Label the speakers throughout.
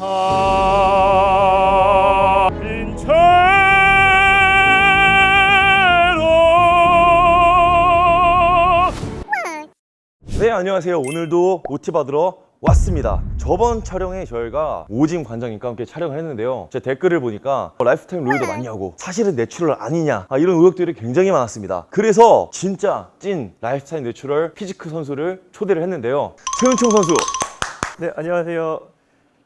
Speaker 1: 아 인체로
Speaker 2: 네 안녕하세요. 오늘도 OT 받으러 왔습니다. 저번 촬영에 저희가 오징 관장님과 함께 촬영을 했는데요. 제 댓글을 보니까 lifetime roider 맞냐고 사실은 natural 아니냐 아, 이런 의혹들이 굉장히 많았습니다. 그래서 진짜 찐 lifetime natural physique 선수를 초대를 했는데요. 최은총 선수.
Speaker 1: 네 안녕하세요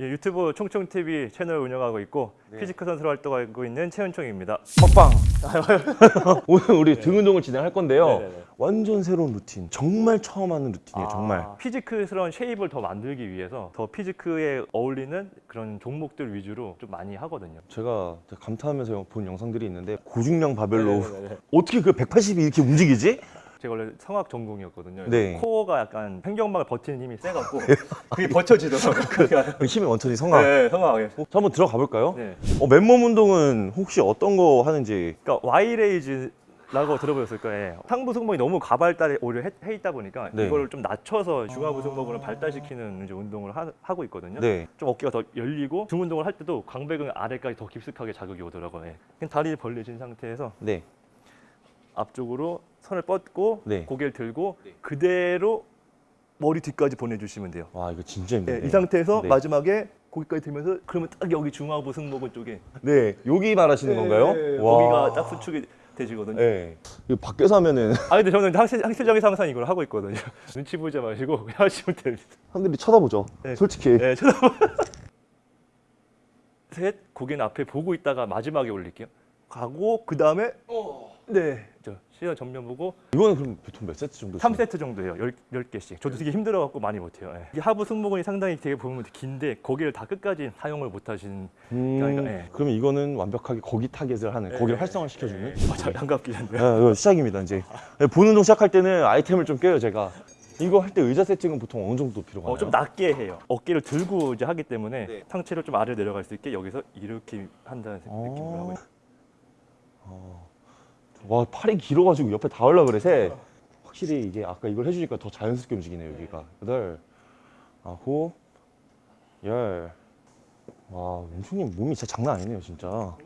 Speaker 1: 예, 유튜브 총총TV 채널 운영하고 있고
Speaker 2: 네.
Speaker 1: physique 선수로 활동하고 있는 최은총입니다
Speaker 2: 먹방 오늘 우리 등 운동을 진행할 건데요
Speaker 1: 네네네.
Speaker 2: 완전 새로운 루틴 정말 처음 하는 루틴이에요 정말
Speaker 1: 아, physique스러운 shape을 더 만들기 위해서 더 physique에 어울리는 그런 종목들 위주로 좀 많이 하거든요
Speaker 2: 제가 감탄하면서 본 영상들이 있는데 고중량 바벨로
Speaker 1: 네네네.
Speaker 2: 어떻게 그 180이 이렇게 움직이지?
Speaker 1: 제가 원래 성악 전공이었거든요
Speaker 2: 네.
Speaker 1: 코어가 약간 횡격막을 버티는 힘이 세갖고 그게 버텨지더라고요 그러니까
Speaker 2: 그 힘의 원천이 성악
Speaker 1: 네 성악 예.
Speaker 2: 자, 한번 들어가 볼까요?
Speaker 1: 네.
Speaker 2: 어, 맨몸 운동은 혹시 어떤 거 하는지
Speaker 1: 그러니까 Y raise 라고 들어보셨을 거예요. 상부 승모근이 너무 과발달이 오히려 해, 해 있다 보니까
Speaker 2: 네.
Speaker 1: 이거를 좀 낮춰서 중하부 승모근을 발달시키는 이제 운동을 하, 고 있거든요.
Speaker 2: 네.
Speaker 1: 좀 어깨가 더 열리고 등 운동을 할 때도 광배근 아래까지 더 깊숙하게 자극이 오더라고요. 예. 그냥 다리 벌려진 상태에서
Speaker 2: 네.
Speaker 1: 앞쪽으로 손을 뻗고
Speaker 2: 네.
Speaker 1: 고개를 들고 그대로 머리 뒤까지 보내주시면 돼요.
Speaker 2: 와 이거 진짜
Speaker 1: 예,
Speaker 2: 힘드네.
Speaker 1: 이 상태에서
Speaker 2: 네.
Speaker 1: 마지막에 고기까지 들면서 그러면 딱 여기 중하부 승모근 쪽에
Speaker 2: 네. 여기 말하시는 건가요?
Speaker 1: 예,
Speaker 2: 와.
Speaker 1: 거기가 딱 수축이 되시거든요.
Speaker 2: 네. 이거 밖에서 하면은
Speaker 1: 아 근데 저는 항시적에서 항상 이걸 하고 있거든요. 눈치 보지 마시고 하시면 됩니다.
Speaker 2: 사람들이 쳐다보죠.
Speaker 1: 네.
Speaker 2: 솔직히.
Speaker 1: 네, 쳐다보. 셋, 고개는 앞에 보고 있다가 마지막에 올릴게요. 가고 그 다음에 네, 저 시선 전면 보고
Speaker 2: 이거는 그럼 보통 몇 세트 정도?
Speaker 1: 3세트 정도예요. 10, 10 개씩. 저도 되게 힘들어갖고 많이 못해요. 예. 이게 하부 승모근이 상당히 되게 보면 긴데 거기를 다 끝까지 사용을 못하시는
Speaker 2: 음,
Speaker 1: 그러니까, 네.
Speaker 2: 그러면 이거는 완벽하게 거기 타겟을 하는, 거기를 활성화 시켜주는.
Speaker 1: 아, 자, 양갑기 한데.
Speaker 2: 네, 이거 시작입니다 이제. 네, 본 운동 시작할 때는 아이템을 좀 껴요 제가. 이거 할 때 의자 세팅은 보통 어느 정도 필요가 나요?
Speaker 1: 어, 좀 낮게 해요. 어깨를 들고 이제 하기 때문에
Speaker 2: 네.
Speaker 1: 상체를 좀 아래로 내려갈 수 있게 여기서 이렇게 한다는 느낌으로 하고 있어요.
Speaker 2: 와 팔이 길어가지고 옆에 닿으려 그래 새 확실히 이게 아까 이걸 해주니까 더 자연스럽게 움직이네요 여기가 여덟 아홉 열와 은총님 몸이 진짜 장난 아니네요 진짜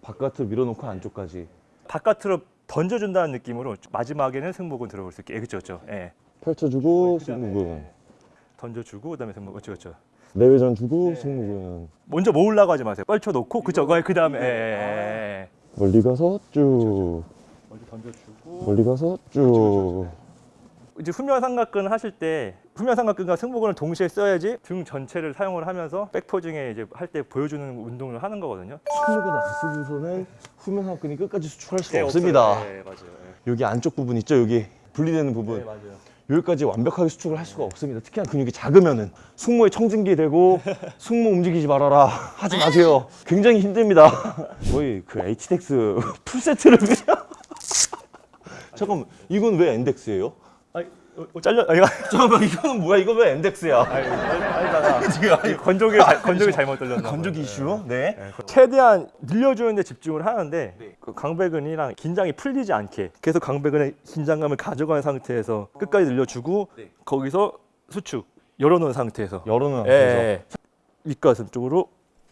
Speaker 2: 바깥을 밀어놓고 안쪽까지
Speaker 1: 바깥으로 던져준다는 느낌으로 마지막에는 승모근 들어올 수 있게. 예, 그렇죠, 그렇죠. 예.
Speaker 2: 펼쳐주고
Speaker 1: 그다음에,
Speaker 2: 승모근
Speaker 1: 예. 던져주고 그다음에 승모근, 그렇죠, 그렇죠.
Speaker 2: 내외전 주고
Speaker 1: 네.
Speaker 2: 승모근
Speaker 1: 먼저 모으려고 하지 마세요. 펼쳐놓고 그죠, 그 다음에 예, 예, 예.
Speaker 2: 멀리 가서 쭉
Speaker 1: 먼저 던져주고.
Speaker 2: 멀리 가서 쭉
Speaker 1: 이제 후면 삼각근 하실 때 후면 삼각근과 승모근을 동시에 써야지 등 전체를 사용을 하면서 백포징에 이제 할 때 보여주는 운동을 하는 거거든요.
Speaker 2: 승모근 안 쓰고서는 후면 하근이 끝까지 수축할 수가
Speaker 1: 네,
Speaker 2: 없습니다.
Speaker 1: 네, 맞아요.
Speaker 2: 여기 안쪽 부분 있죠 여기 분리되는 부분
Speaker 1: 네, 맞아요.
Speaker 2: 여기까지 완벽하게 수축을 할 수가 없습니다. 특히나 근육이 작으면은 숙모에 청진기 되고 숙모 움직이지 말아라 하지 마세요. 굉장히 힘듭니다. 거의 그 HDX 풀 세트를 그냥 잠깐만 이건 왜 엔덱스예요?
Speaker 1: 아니, 어, 어, 잘려. 아, 이거
Speaker 2: 잠깐만 이거는 뭐야? 이거 왜 엔덱스야?
Speaker 1: 아니다가 지금 건조기 잘- 건조기 잘못 돌렸나.
Speaker 2: 건조기. 이슈? 네.
Speaker 1: 네, 최대한 늘려주는 데 집중을 하는데 그 강배근이랑 긴장이 풀리지 않게 계속 강배근의 긴장감을 가져가는 상태에서 끝까지 늘려주고 거기서 수축 열어놓은 상태에서
Speaker 2: 열어놓은
Speaker 1: 예,
Speaker 2: 상태에서
Speaker 1: 예. 윗가슴 쪽으로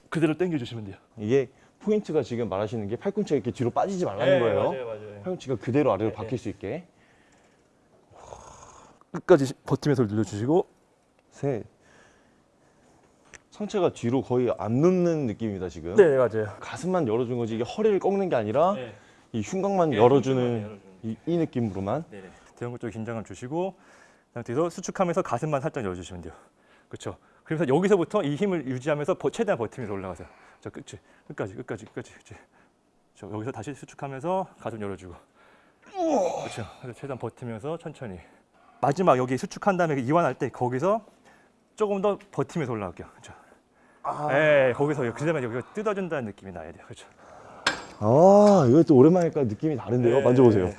Speaker 1: 그대로 당겨주시면 돼요.
Speaker 2: 이게 포인트가 지금 말하시는 게 팔꿈치가 이렇게 뒤로 빠지지 말라는 거예요.
Speaker 1: 맞아요.
Speaker 2: 팔꿈치가 그대로 아래로 바뀔 수 있게.
Speaker 1: 끝까지 버티면서 늘려주시고
Speaker 2: 셋. 상체가 뒤로 거의 안 눕는 느낌입니다 지금.
Speaker 1: 네 맞아요.
Speaker 2: 가슴만 열어준 거지 이게 허리를 꺾는 게 아니라
Speaker 1: 네.
Speaker 2: 이 흉곽만
Speaker 1: 네,
Speaker 2: 열어주는
Speaker 1: 흉곽만.
Speaker 2: 이, 이 느낌으로만
Speaker 1: 네네. 대형근 쪽에 긴장감 주시고 그 상태에서 수축하면서 가슴만 살짝 열어주시면 돼요. 그렇죠. 그래서 여기서부터 이 힘을 유지하면서 버- 최대한 버티면서 올라가세요. 저 끝이 끝까지 끝까지 끝까지 그렇지. 저 여기서 다시 수축하면서 가슴 열어주고. 그렇죠. 최대한 버티면서 천천히. 마지막 여기 수축한 다음에 이완할 때 거기서 조금 더 버티면서 올라갈게요. 그렇죠. 네, 거기서 그 다음에 여기가 뜯어준다는 느낌이 나야 돼요. 그렇죠.
Speaker 2: 아 이거 또 오랜만에 하니까 느낌이 다른데요
Speaker 1: 네.
Speaker 2: 만져보세요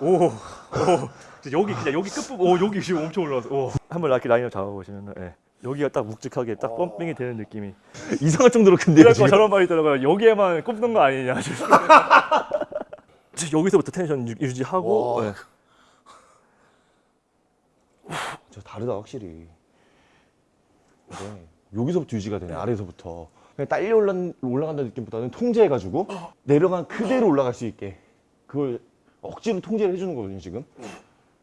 Speaker 1: 오, 오, 여기 그냥 여기 끝부분, 오 여기 지금 엄청 올라왔어. 오. 한번 이렇게 라인을 잡아보시면, 예. 여기가 딱 묵직하게 딱 펌핑이 되는 느낌이.
Speaker 2: 이상할 정도로 큰데요 지금
Speaker 1: 저런 말이 있더라고요. 여기에만 꼽는 거 아니냐. 여기서부터 텐션 유- 유지하고.
Speaker 2: 와.
Speaker 1: 예.
Speaker 2: 저 다르다 확실히 네. 여기서부터 유지가 되네 아래에서부터 그냥 딸려 올라, 올라간다는 느낌보다는 통제해가지고 내려간 그대로 올라갈 수 있게 그걸 억지로 통제를 해주는 거거든요 지금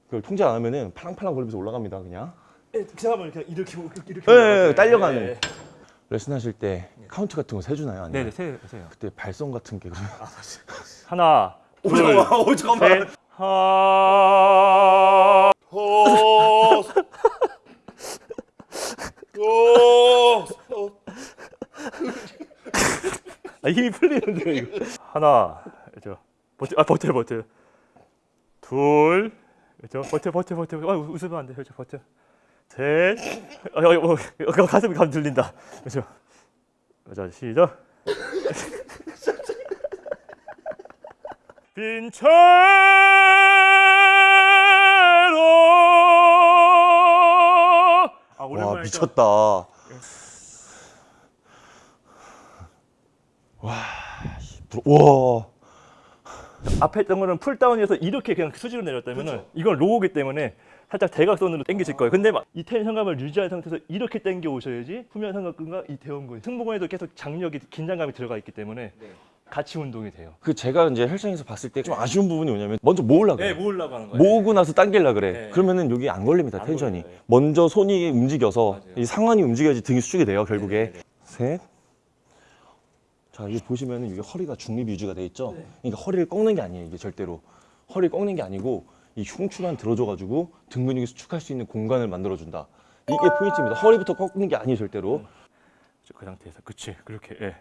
Speaker 2: 그걸 통제 안 하면은 팔랑팔랑 거리면서 올라갑니다 그냥
Speaker 1: 그 사람을 그냥 이렇게 이렇게
Speaker 2: 예, 예, 딸려가는 레슨 하실 때 카운트 같은 거 세주나요? 아니면
Speaker 1: 네네 세 세요.
Speaker 2: 그때 발성 같은 게 그러면
Speaker 1: 하나,
Speaker 2: 오
Speaker 1: 둘,
Speaker 2: 잠깐만 오 잠깐만
Speaker 1: 셋, 하. 아, 힘이 풀리는데 이거. 하나, 그죠? 버텨, 아 버텨, 버텨. 둘, 그죠? 버텨, 버텨, 버텨. 아, 웃으면 안 돼, 그죠? 버텨. 셋, 아, 어, 어, 어, 가슴이 감 들린다, 그죠? 자, 시작. 빈 채로 아,
Speaker 2: 와 미쳤다. 와 와.
Speaker 1: 앞에 했던 거는 풀다운에서 이렇게 그냥 수직으로 내렸다면 은 이건 로우기 때문에 살짝 대각선으로 당기실 거예요. 근데 막 이 텐션감을 유지한 상태에서 이렇게 당겨 오셔야지 후면 삼각근과 이 대원근 승모근에도 계속 장력이 긴장감이 들어가 있기 때문에 같이 운동이 돼요.
Speaker 2: 그 제가 이제 헬스장에서 봤을 때 좀 아쉬운 부분이 뭐냐면 먼저 모으려고
Speaker 1: 네, 모으려고 하는 거예요.
Speaker 2: 모으고 나서 당길라 그래
Speaker 1: 네.
Speaker 2: 그러면은 여기 안 걸립니다
Speaker 1: 안
Speaker 2: 텐션이
Speaker 1: 걸려요, 네.
Speaker 2: 먼저 손이 움직여서
Speaker 1: 맞아요.
Speaker 2: 이 상완이 움직여야지 등이 수축이 돼요 결국에
Speaker 1: 네, 네,
Speaker 2: 셋. 자, 이게 보시면은 이게 허리가 중립 유지가 돼 있죠.
Speaker 1: 네.
Speaker 2: 그러니까 허리를 꺾는 게 아니에요. 이게 절대로 허리 꺾는 게 아니고 이 흉추만 들어줘 가지고 등 근육이 수축할 수 있는 공간을 만들어 준다. 이게 포인트입니다. 허리부터 꺾는 게 아니에요, 절대로.
Speaker 1: 그 상태에서 그치 그렇게 예.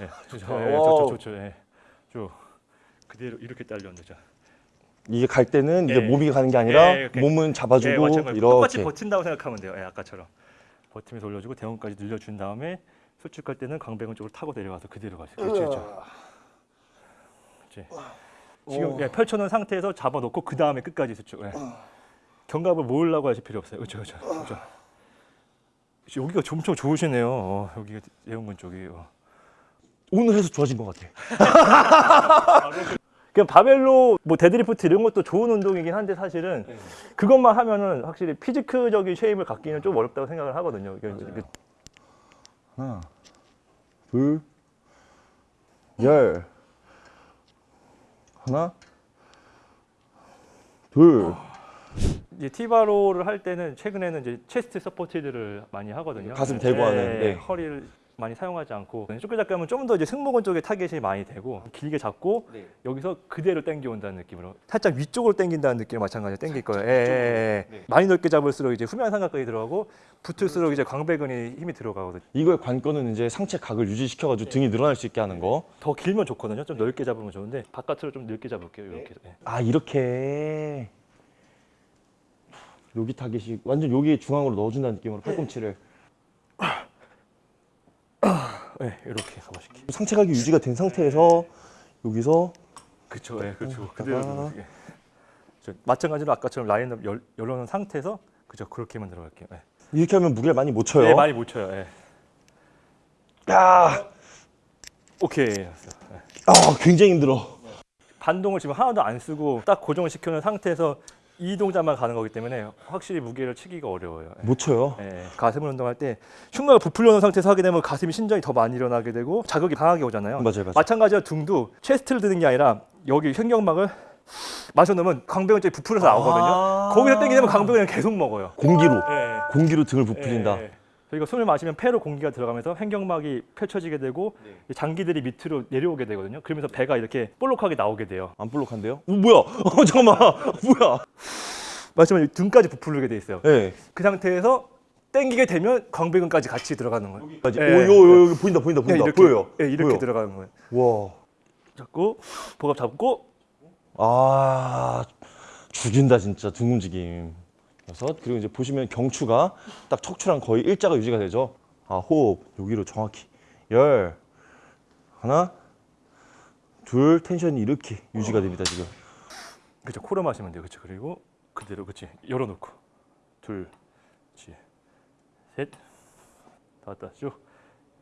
Speaker 1: 예. 좋죠.
Speaker 2: 좋다.
Speaker 1: 예,
Speaker 2: wow.
Speaker 1: 좋죠. 좋죠. 예. 쭉 그대로 이렇게 딸려 앉자.
Speaker 2: 이게 갈 때는 이제
Speaker 1: 예.
Speaker 2: 몸이 가는 게 아니라
Speaker 1: 예, 이렇게.
Speaker 2: 몸은 잡아주고
Speaker 1: 예, 마찬가지. 똑같이
Speaker 2: 이렇게.
Speaker 1: 버틴다고 생각하면 돼요. 예, 아까처럼 버티면서 올려주고 대원까지 늘려준 다음에 수축할 때는 광배근 쪽으로 타고 내려가서 그대로 가세요. 그렇죠, 그렇죠. 그렇지. 지금 예, 펼쳐놓은 상태에서 잡아놓고 그 다음에 끝까지 수축. 예. 견갑을 모으려고 하실 필요 없어요. 그렇죠, 그렇죠, 그렇죠. 그렇죠, 여기가 엄청 좋으시네요. 어, 여기가 대원근 쪽이. 어.
Speaker 2: 오늘 해서 좋아진 것 같아.
Speaker 1: 그냥 barbell row 뭐 데드리프트 이런 것도 좋은 운동이긴 한데 사실은 그것만 하면은 확실히 physique적인 shape을 갖기는 좀 어렵다고 생각을 하거든요. 이게 이게
Speaker 2: 하나, 둘, 열. 하나, 둘.
Speaker 1: 이제 T-bar row를 할 때는 최근에는 이제 chest supported를 많이 하거든요.
Speaker 2: 가슴 대고 하는, 네.
Speaker 1: 허리를 많이 사용하지 않고 좁게 잡으면 좀더 이제 승모근 쪽에 타겟이 많이 되고 길게 잡고 여기서 그대로 당겨 온다는 느낌으로 살짝 위쪽으로 당긴다는 느낌으로 마찬가지로 당길 거예요. 예, 예, 예.
Speaker 2: 네.
Speaker 1: 많이 넓게 잡을수록 이제 후면 삼각근이 들어가고 붙을수록 이제 광배근이 힘이 들어가거든요.
Speaker 2: 이거의 관건은 이제 상체 각을 유지시켜가지고 등이 늘어날 수 있게 하는 거.
Speaker 1: 더 길면 좋거든요. 좀 넓게 잡으면 좋은데 바깥으로 좀 넓게 잡을게요. 이렇게. 예.
Speaker 2: 아 이렇게 여기 타겟이 완전 여기 중앙으로 넣어준다는 느낌으로 팔꿈치를
Speaker 1: 네, 이렇게 가보실게요.
Speaker 2: 상체각이 유지가 된 상태에서 여기서
Speaker 1: 그렇죠. 예, 그렇죠.
Speaker 2: 아.
Speaker 1: 그대로. 예. 저 마찬가지로 아까처럼 라인업 열, 열어놓은 상태에서 그죠 그렇게만 들어갈게요. 예.
Speaker 2: 이렇게 하면 무게를 많이 못 쳐요.
Speaker 1: 네, 많이 못 쳐요. 예.
Speaker 2: 야,
Speaker 1: 오케이. 예.
Speaker 2: 아 굉장히 힘들어.
Speaker 1: 반동을 지금 하나도 안 쓰고 딱 고정을 시켜놓은 상태에서 이 동작만 가는 거기 때문에 확실히 무게를 치기가 어려워요. 예.
Speaker 2: 못 쳐요.
Speaker 1: 예, 가슴을 운동할 때 흉곽을 부풀려 놓은 상태에서 하게 되면 가슴이 신전이 더 많이 일어나게 되고 자극이 강하게 오잖아요.
Speaker 2: 맞아요, 맞아요.
Speaker 1: 마찬가지로 등도 체스트를 드는 게 아니라 여기 횡격막을 마셔 놓으면 광배근 쪽이 부풀어서 나오거든요.
Speaker 2: 아.
Speaker 1: 거기서 당기면 광배근을 계속 먹어요.
Speaker 2: 공기로
Speaker 1: 예.
Speaker 2: 공기로 등을 부풀린다.
Speaker 1: 예, 예. 저희가 숨을 마시면 폐로 공기가 들어가면서 횡격막이 펼쳐지게 되고 이 장기들이 밑으로 내려오게 되거든요. 그러면서 배가 이렇게 볼록하게 나오게 돼요.
Speaker 2: 안 볼록한데요? 오, 뭐야? 어, 잠깐만. 뭐야?
Speaker 1: 마시면 등까지 부풀게 돼 있어요.
Speaker 2: 예.
Speaker 1: 그 상태에서 당기게 되면 광배근까지 같이 들어가는 거예요.
Speaker 2: 까지.
Speaker 1: 예.
Speaker 2: 오, 요, 요, 요, 보인다, 보인다,
Speaker 1: 예,
Speaker 2: 보인다.
Speaker 1: 이렇게,
Speaker 2: 보여요.
Speaker 1: 예, 이렇게
Speaker 2: 보여.
Speaker 1: 들어가는 거예요.
Speaker 2: 와.
Speaker 1: 잡고 복압 잡고
Speaker 2: 아 죽인다 진짜 등 움직임 여섯 그리고 이제 보시면 경추가 딱 척추랑 거의 일자가 유지가 되죠 아 호흡 여기로 정확히 열 하나 둘 텐션이 이렇게 유지가 됩니다 지금
Speaker 1: 그렇죠. 코로 마시면 돼요. 그렇죠. 그리고 그대로 그렇지. 열어놓고 둘, 그렇지. 셋, 다 왔다. 쭉.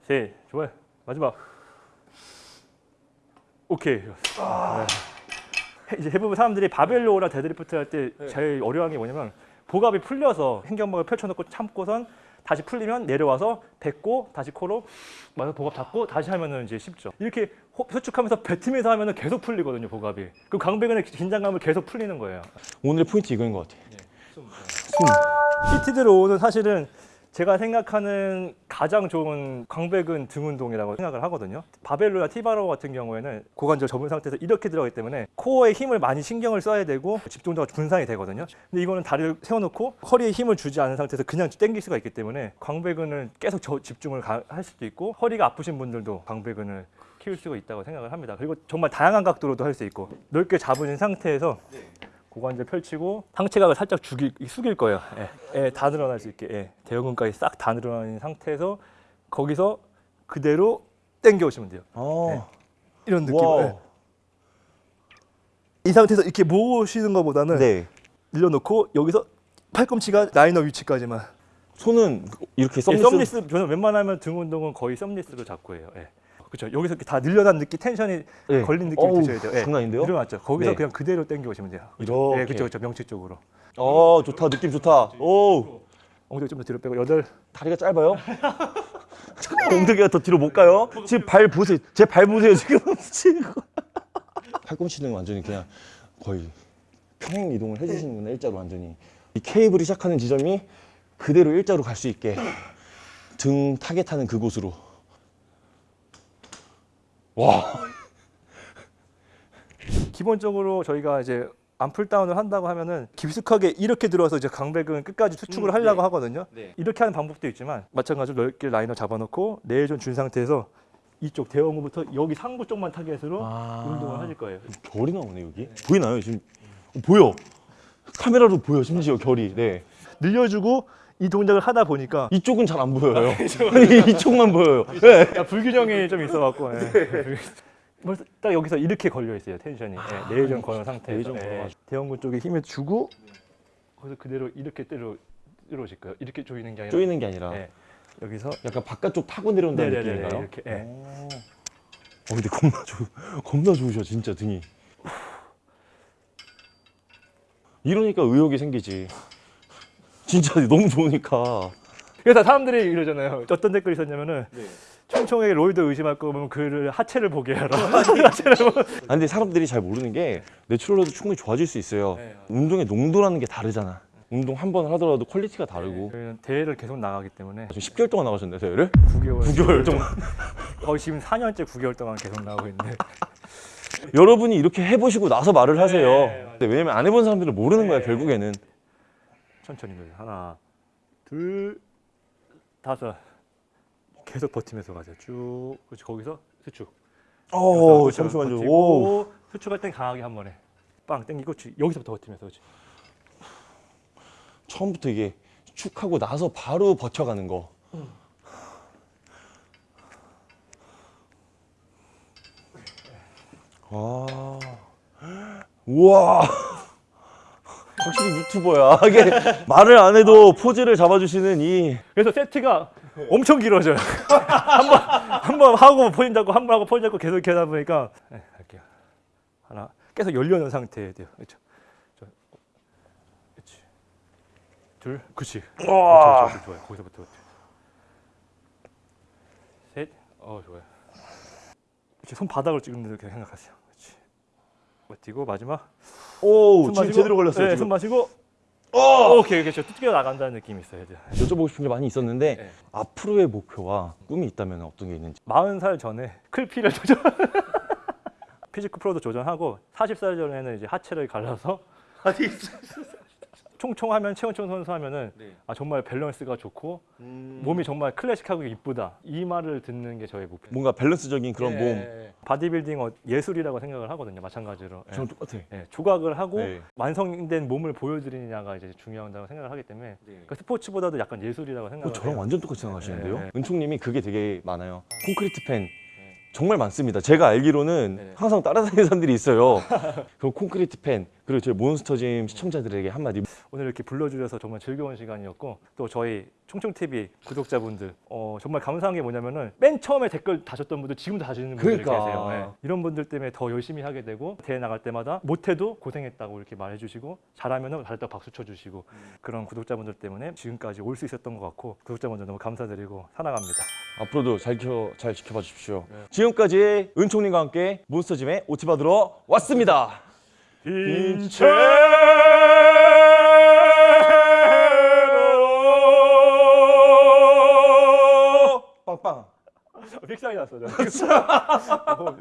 Speaker 1: 셋, 좋아요. 마지막. 오케이. 네. 이제 대부분 사람들이 barbell row나 deadlift 할 때 제일 어려운 게 뭐냐면 복압이 풀려서 횡격막을 펼쳐놓고 참고선 다시 풀리면 내려와서 뱉고 다시 코로 마셔 복압 잡고 다시 하면은 이제 쉽죠. 이렇게 호- 수축하면서 뱉으면서 하면은 계속 풀리거든요 복압이. 그 광배근의 긴장감을 계속 풀리는 거예요.
Speaker 2: 오늘의 포인트 이거인 것 같아. 숨.
Speaker 1: seated row는 사실은 제가 생각하는 가장 좋은 광배근 등 운동이라고 생각을 하거든요. barbell row나 T-bar row 같은 경우에는 고관절 접은 상태에서 이렇게 들어가기 때문에 코어에 힘을 많이 신경을 써야 되고 집중도가 분산이 되거든요. 근데 이거는 다리를 세워놓고 허리에 힘을 주지 않은 상태에서 그냥 당길 수가 있기 때문에 광배근을 계속 저- 집중을 가- 할 수도 있고 허리가 아프신 분들도 광배근을 키울 수가 있다고 생각을 합니다. 그리고 정말 다양한 각도로도 할 수 있고 넓게 잡은 상태에서 고관절 펼치고 상체각을 살짝 죽일, 숙일 거예요. 예, 예, 다 늘어날 수 있게 예, 대형근까지 싹 다 늘어나는 상태에서 거기서 그대로 당겨 오시면 돼요.
Speaker 2: 아,
Speaker 1: 이런 느낌. 예. 이 상태에서 이렇게 모으시는 것보다는
Speaker 2: 네.
Speaker 1: 늘려놓고 여기서 팔꿈치가 라이너 위치까지만.
Speaker 2: 손은 이렇게
Speaker 1: 예, thumbless. Thumbless 저는 웬만하면 등 운동은 거의 thumbless로 잡고 해요. 예. 그렇죠. 여기서 이렇게 다 늘어난 느낌, tension이
Speaker 2: 네.
Speaker 1: 걸린 느낌이
Speaker 2: 어우,
Speaker 1: 드셔야 돼요. 예.
Speaker 2: 장난 아닌데요?
Speaker 1: 늘어났죠. 거기서
Speaker 2: 네.
Speaker 1: 그냥 그대로 당겨 오시면 돼요.
Speaker 2: 이렇게.
Speaker 1: 예, 그렇죠, 그렇죠. 명치 쪽으로.
Speaker 2: 어, 좋다. 느낌 좋다. 오,
Speaker 1: 엉덩이 좀 더 뒤로 빼고 여덟.
Speaker 2: 다리가 짧아요? 엉덩이가 더 뒤로 못 가요? 지금 발 보세요. 제 발 보세요. 지금 지금. 팔꿈치는 완전히 그냥 거의 평행 이동을 해주시는구나 일자로 완전히. 이 케이블이 시작하는 지점이 그대로 일자로 갈 수 있게 등 타겟하는 그곳으로. 와,
Speaker 1: 기본적으로 저희가 이제 arm pulldown을 한다고 하면은 깊숙하게 이렇게 들어서 이제 광배근 끝까지 수축을 하려고 하거든요.
Speaker 2: 네.
Speaker 1: 이렇게 하는 방법도 있지만 마찬가지로 넓게 라이너 잡아놓고 내전 준 상태에서 이쪽 대원근부터 여기 상부 쪽만 타겟으로
Speaker 2: 아.
Speaker 1: 운동을 하실 거예요.
Speaker 2: 결이 나오네 여기. 보이나요 지금? 어, 보여. 카메라로 보여 심지어 결이. 네.
Speaker 1: 늘려주고 이 동작을 하다 보니까
Speaker 2: 이쪽은 잘 안 보여요. 아니 이쪽만 보여요. 네.
Speaker 1: 불균형이 좀 있어갖고 예. 벌써 딱 여기서 이렇게 걸려 있어요 텐션이 예, 내전 걸어 상태에서.
Speaker 2: 걸어가지고.
Speaker 1: 대형근 쪽에 힘을 주고 거기서 그대로 이렇게 때려 들어오실 거예요. 이렇게 조이는 게 아니라
Speaker 2: 쪼이는 게 아니라
Speaker 1: 예. 여기서
Speaker 2: 약간 바깥쪽 타고 내려온다는
Speaker 1: 네네네,
Speaker 2: 느낌인가요?
Speaker 1: 이렇게, 예.
Speaker 2: 어. 어, 근데 겁나 좋, 겁나 좋으셔 진짜 등이. 이러니까 의욕이 생기지. 진짜 너무 좋으니까.
Speaker 1: 그래서 사람들이 이러잖아요. 어떤 댓글이 있었냐면은 총총에게 roid 의심할 거면 그를 하체를 보게 하라. 하체를 보.
Speaker 2: 아, 근데 사람들이 잘 모르는 게 natural도 충분히 좋아질 수 있어요.
Speaker 1: 네.
Speaker 2: 운동의 농도라는 게 다르잖아. 운동 한 번 하더라도 quality가 다르고.
Speaker 1: 저희는 대회를 계속 나가기 때문에
Speaker 2: 지금 10개월 동안 나가셨네 대회를?
Speaker 1: 9개월,
Speaker 2: 9개월 동안.
Speaker 1: 거의 지금 4년째 9개월 동안 계속 나오고 있는데
Speaker 2: 여러분이 이렇게 해보시고 나서 말을 하세요.
Speaker 1: 네.
Speaker 2: 근데 왜냐면 안 해본 사람들은 모르는 거야
Speaker 1: 네.
Speaker 2: 결국에는.
Speaker 1: 천천히 늘려. 하나, 둘, 다섯. 계속 버티면서 가세요. 쭉. 그렇지 거기서 수축.
Speaker 2: 어
Speaker 1: 그렇죠.
Speaker 2: 잠시만요. 오.
Speaker 1: 수축할 땐 강하게 한 번에 빵 땡기고 치- 여기서부터 버티면서 그렇지.
Speaker 2: 처음부터 이게 축 하고 나서 바로 버텨가는 거. 아, 우와. 확실히 유튜버야. 이게 말을 안 해도 포즈를 잡아주시는 이
Speaker 1: 그래서 세트가 엄청 길어져요. 한번 한 번 하고 포인 잡고 한 번 하고 포인 잡고 계속 이렇게 하다 보니까 네, 할게요. 하나 계속 열려놓은 상태에 돼요. 그렇죠. 저, 그렇지. 둘, 그렇지. 그렇죠, 좋아요. 거기서부터. 그렇죠. 셋, 어 좋아요. 이렇게 손 바닥을 찍는 이렇게 생각하세요. 버티고 마지막. 오숨
Speaker 2: 지금
Speaker 1: 마시고,
Speaker 2: 제대로 걸렸어요.
Speaker 1: 네,
Speaker 2: 지금.
Speaker 1: 손 마시고.
Speaker 2: 어!
Speaker 1: 오케이, 그렇죠. 뛰어 나간다는 느낌이 있어야 돼요.
Speaker 2: 여쭤보고 싶은 게 많이 있었는데
Speaker 1: 네.
Speaker 2: 앞으로의 목표와 꿈이 있다면 어떤 게 있는지.
Speaker 1: 40살 전에 클피를 도전 physique 프로도 도전하고 40살 전에는 이제 하체를 갈라서 총총하면 최원총 선수 하면은
Speaker 2: 네.
Speaker 1: 아 정말 밸런스가 좋고
Speaker 2: 음.
Speaker 1: 몸이 정말 클래식하고 이쁘다 이 말을 듣는 게 저의 목표.
Speaker 2: 뭔가 밸런스적인 그런 몸.
Speaker 1: 예, 바디빌딩 어, 예술이라고 생각을 하거든요. 마찬가지로 예.
Speaker 2: 저는 똑같아.
Speaker 1: 예, 조각을 하고
Speaker 2: 네.
Speaker 1: 완성된 몸을 보여드리느냐가 이제 중요하다고 생각을 하기 때문에 그 스포츠보다도 약간 예술이라고
Speaker 2: 어,
Speaker 1: 생각을
Speaker 2: 저랑
Speaker 1: 해요.
Speaker 2: 완전 똑같이 생각하시는데요?
Speaker 1: 네, 네.
Speaker 2: 은총님이 그게 되게 많아요. 콘크리트 팬 정말 많습니다. 제가 알기로는
Speaker 1: 네.
Speaker 2: 항상 따라다니는 사람들이 있어요. 그 콘크리트 팬 그리고 저희 몬스터짐 시청자들에게 한마디.
Speaker 1: 오늘 이렇게 불러주셔서 정말 즐거운 시간이었고 또 저희 총총TV 구독자분들 어, 정말 감사한 게 뭐냐면은 맨 처음에 댓글 다셨던 분들 지금도 다시는 분들이
Speaker 2: 그러니까.
Speaker 1: 계세요. 예. 이런 분들 때문에 더 열심히 하게 되고 대회 나갈 때마다 못해도 고생했다고 이렇게 말해주시고 잘하면은 잘했다고 박수 쳐주시고 그런 구독자분들 때문에 지금까지 올 수 있었던 것 같고 구독자분들 너무 감사드리고 사랑합니다.
Speaker 2: 앞으로도 잘, 지켜, 잘 지켜봐 주십시오. 지금까지 은총님과 함께 몬스터짐의 오티 받으러 왔습니다.
Speaker 1: 인체
Speaker 2: 빵빵.
Speaker 1: 픽상이 났어. 저.